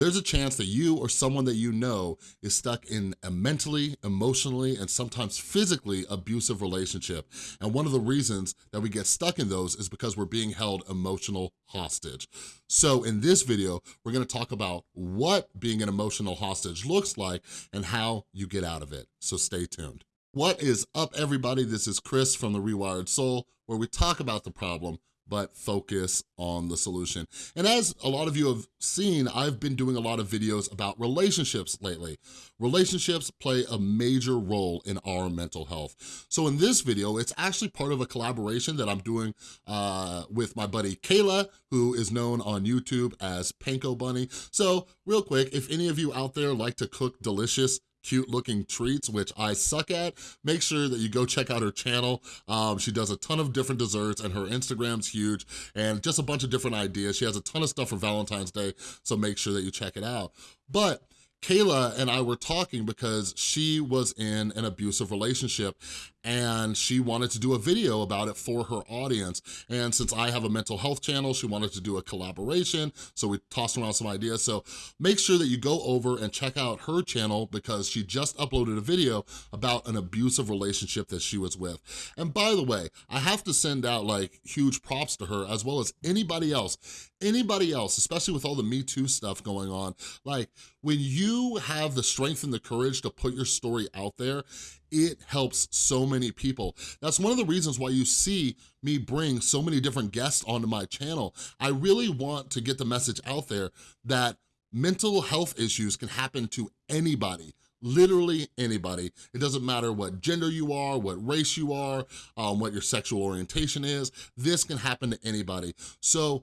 There's a chance that you or someone that you know is stuck in a mentally, emotionally, and sometimes physically abusive relationship. And one of the reasons that we get stuck in those is because we're being held emotional hostage. So in this video, we're gonna talk about what being an emotional hostage looks like and how you get out of it. So stay tuned. What is up, everybody? This is Chris from The Rewired Soul, where we talk about the problem but focus on the solution. And as a lot of you have seen, I've been doing a lot of videos about relationships lately. Relationships play a major role in our mental health. So in this video, it's actually part of a collaboration that I'm doing uh, with my buddy Kayla, who is known on YouTube as Panko Bunny. So real quick, if any of you out there like to cook delicious cute looking treats, which I suck at, make sure that you go check out her channel. Um, she does a ton of different desserts and her Instagram's huge and just a bunch of different ideas. She has a ton of stuff for Valentine's Day, so make sure that you check it out. But Kayla and I were talking because she was in an abusive relationship and she wanted to do a video about it for her audience. And since I have a mental health channel, she wanted to do a collaboration, so we tossed around some ideas. So make sure that you go over and check out her channel because she just uploaded a video about an abusive relationship that she was with. And by the way, I have to send out like huge props to her as well as anybody else. Anybody else, especially with all the Me Too stuff going on, like when you have the strength and the courage to put your story out there, it helps so many people. That's one of the reasons why you see me bring so many different guests onto my channel. I really want to get the message out there that mental health issues can happen to anybody, literally anybody. It doesn't matter what gender you are, what race you are, um, what your sexual orientation is, this can happen to anybody. So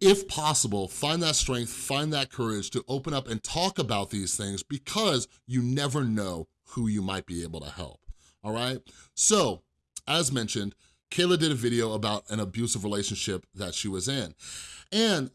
if possible, find that strength, find that courage to open up and talk about these things because you never know who you might be able to help, all right? So, as mentioned, Kayla did a video about an abusive relationship that she was in. And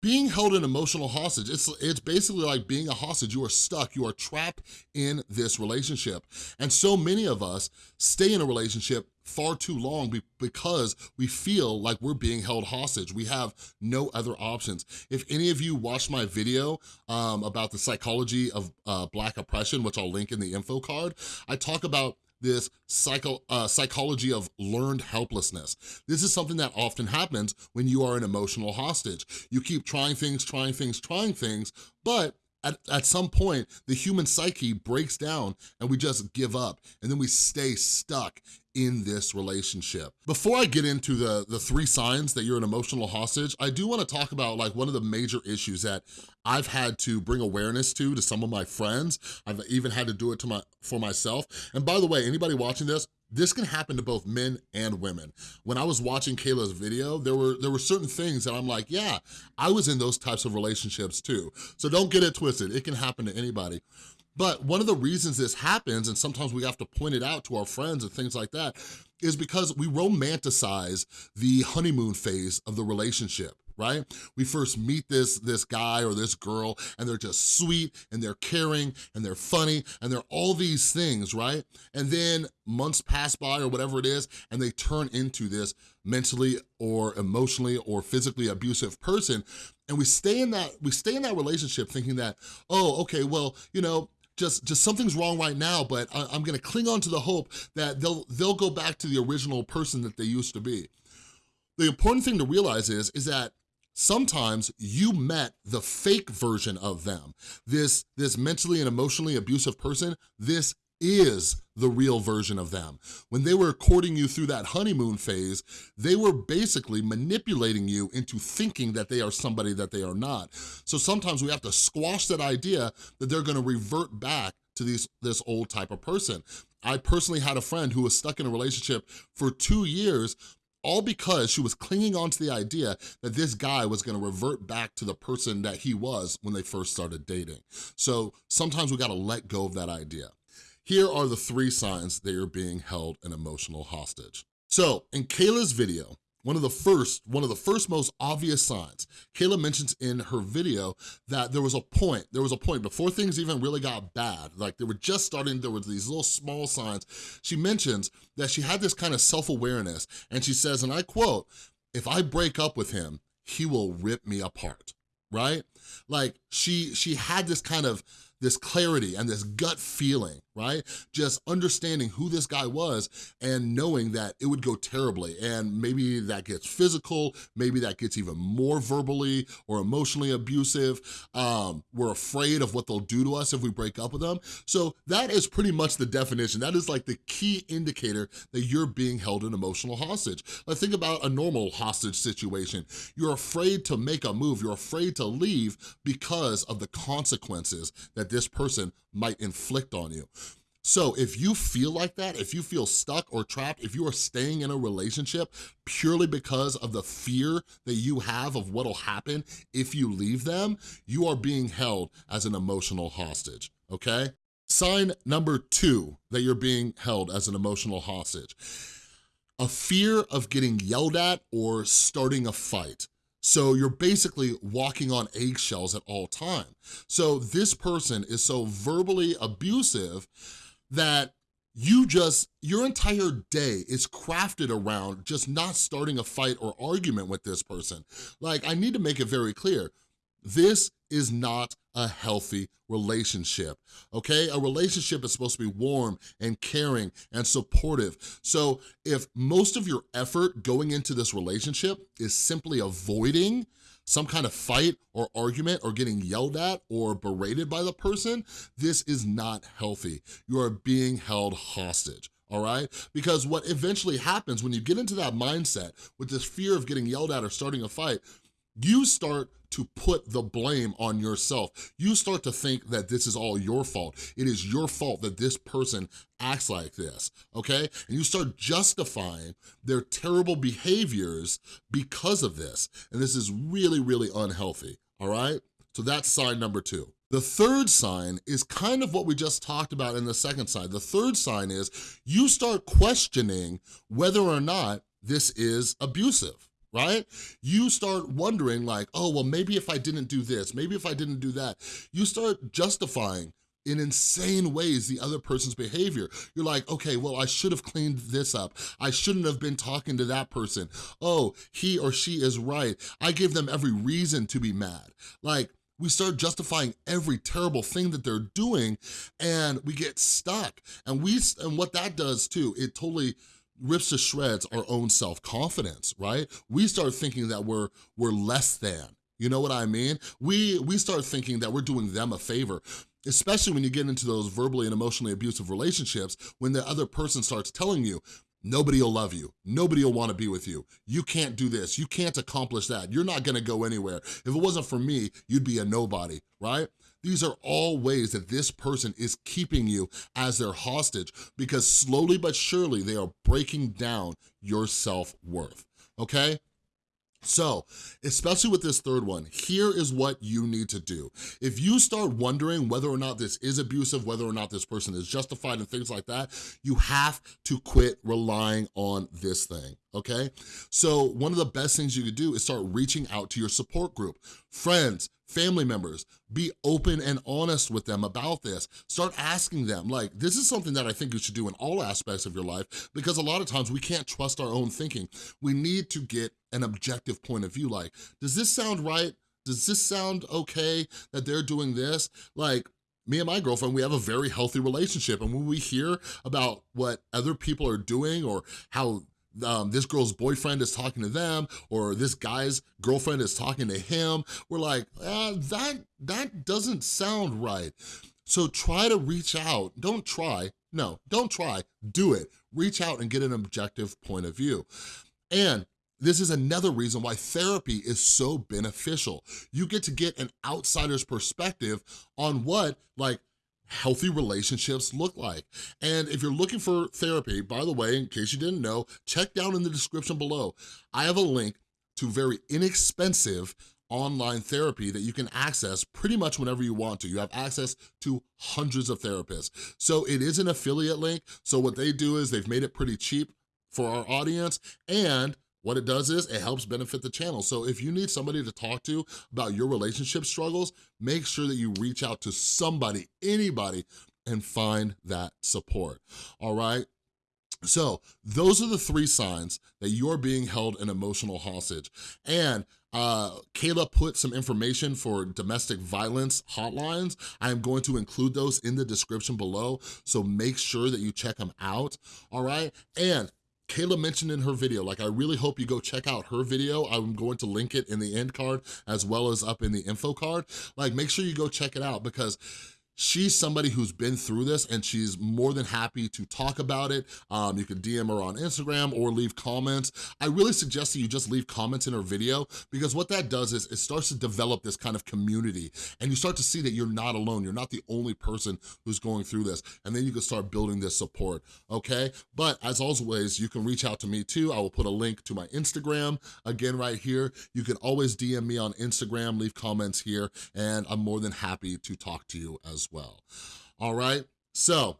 being held an emotional hostage, it's, it's basically like being a hostage. You are stuck, you are trapped in this relationship. And so many of us stay in a relationship far too long because we feel like we're being held hostage. We have no other options. If any of you watched my video um, about the psychology of uh, Black oppression, which I'll link in the info card, I talk about this psycho, uh, psychology of learned helplessness. This is something that often happens when you are an emotional hostage. You keep trying things, trying things, trying things, but at, at some point, the human psyche breaks down and we just give up and then we stay stuck in this relationship. Before I get into the, the three signs that you're an emotional hostage, I do wanna talk about like one of the major issues that I've had to bring awareness to, to some of my friends. I've even had to do it to my for myself. And by the way, anybody watching this, this can happen to both men and women. When I was watching Kayla's video, there were there were certain things that I'm like, yeah, I was in those types of relationships too. So don't get it twisted, it can happen to anybody. But one of the reasons this happens, and sometimes we have to point it out to our friends and things like that, is because we romanticize the honeymoon phase of the relationship right? We first meet this, this guy or this girl and they're just sweet and they're caring and they're funny and they're all these things, right? And then months pass by or whatever it is and they turn into this mentally or emotionally or physically abusive person and we stay in that we stay in that relationship thinking that oh okay well you know just just something's wrong right now but I, am gonna cling on to the hope that they'll they'll go back to the original person that they used to be the important thing to realize is is that sometimes you met the fake version of them. This, this mentally and emotionally abusive person, this is the real version of them. When they were courting you through that honeymoon phase, they were basically manipulating you into thinking that they are somebody that they are not. So sometimes we have to squash that idea that they're gonna revert back to these, this old type of person. I personally had a friend who was stuck in a relationship for two years all because she was clinging on to the idea that this guy was gonna revert back to the person that he was when they first started dating. So sometimes we gotta let go of that idea. Here are the three signs that you're being held an emotional hostage. So in Kayla's video, one of the first, one of the first most obvious signs, Kayla mentions in her video that there was a point, there was a point before things even really got bad, like they were just starting, there were these little small signs. She mentions that she had this kind of self-awareness and she says, and I quote, if I break up with him, he will rip me apart, right? Like she, she had this kind of, this clarity and this gut feeling, right? Just understanding who this guy was and knowing that it would go terribly and maybe that gets physical, maybe that gets even more verbally or emotionally abusive. Um, we're afraid of what they'll do to us if we break up with them. So that is pretty much the definition. That is like the key indicator that you're being held in emotional hostage. Like think about a normal hostage situation. You're afraid to make a move, you're afraid to leave because of the consequences that this person might inflict on you. So if you feel like that, if you feel stuck or trapped, if you are staying in a relationship purely because of the fear that you have of what'll happen if you leave them, you are being held as an emotional hostage, okay? Sign number two that you're being held as an emotional hostage. A fear of getting yelled at or starting a fight. So you're basically walking on eggshells at all time. So this person is so verbally abusive that you just, your entire day is crafted around just not starting a fight or argument with this person. Like, I need to make it very clear, this is not a healthy relationship, okay? A relationship is supposed to be warm and caring and supportive. So if most of your effort going into this relationship is simply avoiding some kind of fight or argument or getting yelled at or berated by the person, this is not healthy. You are being held hostage all right? Because what eventually happens when you get into that mindset with this fear of getting yelled at or starting a fight, you start to put the blame on yourself. You start to think that this is all your fault. It is your fault that this person acts like this, okay? And you start justifying their terrible behaviors because of this. And this is really, really unhealthy, all right? So that's sign number two. The third sign is kind of what we just talked about in the second sign. The third sign is you start questioning whether or not this is abusive right? You start wondering like, oh, well, maybe if I didn't do this, maybe if I didn't do that, you start justifying in insane ways the other person's behavior. You're like, okay, well, I should have cleaned this up. I shouldn't have been talking to that person. Oh, he or she is right. I gave them every reason to be mad. Like, we start justifying every terrible thing that they're doing and we get stuck. And we and what that does too, it totally rips to shreds our own self-confidence, right? We start thinking that we're, we're less than, you know what I mean? We, we start thinking that we're doing them a favor especially when you get into those verbally and emotionally abusive relationships when the other person starts telling you, nobody will love you, nobody will wanna be with you, you can't do this, you can't accomplish that, you're not gonna go anywhere. If it wasn't for me, you'd be a nobody, right? These are all ways that this person is keeping you as their hostage because slowly but surely they are breaking down your self-worth, okay? So, especially with this third one, here is what you need to do. If you start wondering whether or not this is abusive, whether or not this person is justified and things like that, you have to quit relying on this thing, okay? So one of the best things you could do is start reaching out to your support group, friends, family members, be open and honest with them about this. Start asking them, like, this is something that I think you should do in all aspects of your life because a lot of times we can't trust our own thinking. We need to get an objective point of view, like, does this sound right? Does this sound okay that they're doing this? Like, me and my girlfriend, we have a very healthy relationship. And when we hear about what other people are doing or how um, this girl's boyfriend is talking to them or this guy's girlfriend is talking to him, we're like, ah, that, that doesn't sound right. So try to reach out. Don't try. No, don't try. Do it. Reach out and get an objective point of view. And this is another reason why therapy is so beneficial. You get to get an outsider's perspective on what like healthy relationships look like. And if you're looking for therapy, by the way, in case you didn't know, check down in the description below. I have a link to very inexpensive online therapy that you can access pretty much whenever you want to. You have access to hundreds of therapists. So it is an affiliate link. So what they do is they've made it pretty cheap for our audience and what it does is it helps benefit the channel. So if you need somebody to talk to about your relationship struggles, make sure that you reach out to somebody, anybody, and find that support, all right? So those are the three signs that you're being held an emotional hostage. And uh, Kayla put some information for domestic violence hotlines. I am going to include those in the description below, so make sure that you check them out, all right? And Kayla mentioned in her video, like I really hope you go check out her video. I'm going to link it in the end card as well as up in the info card. Like make sure you go check it out because she's somebody who's been through this and she's more than happy to talk about it. Um, you can DM her on Instagram or leave comments. I really suggest that you just leave comments in her video because what that does is it starts to develop this kind of community and you start to see that you're not alone. You're not the only person who's going through this and then you can start building this support, okay? But as always, you can reach out to me too. I will put a link to my Instagram again right here. You can always DM me on Instagram, leave comments here, and I'm more than happy to talk to you well. All right, so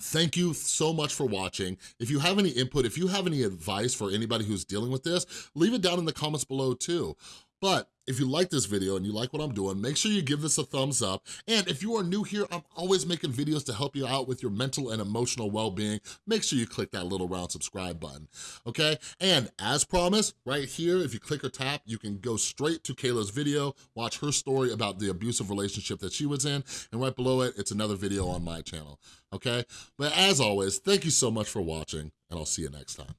Thank you so much for watching. If you have any input, if you have any advice for anybody who's dealing with this, leave it down in the comments below too. But if you like this video and you like what I'm doing, make sure you give this a thumbs up. And if you are new here, I'm always making videos to help you out with your mental and emotional well-being. Make sure you click that little round subscribe button, okay? And as promised, right here, if you click or tap, you can go straight to Kayla's video, watch her story about the abusive relationship that she was in, and right below it, it's another video on my channel, okay? But as always, thank you so much for watching, and I'll see you next time.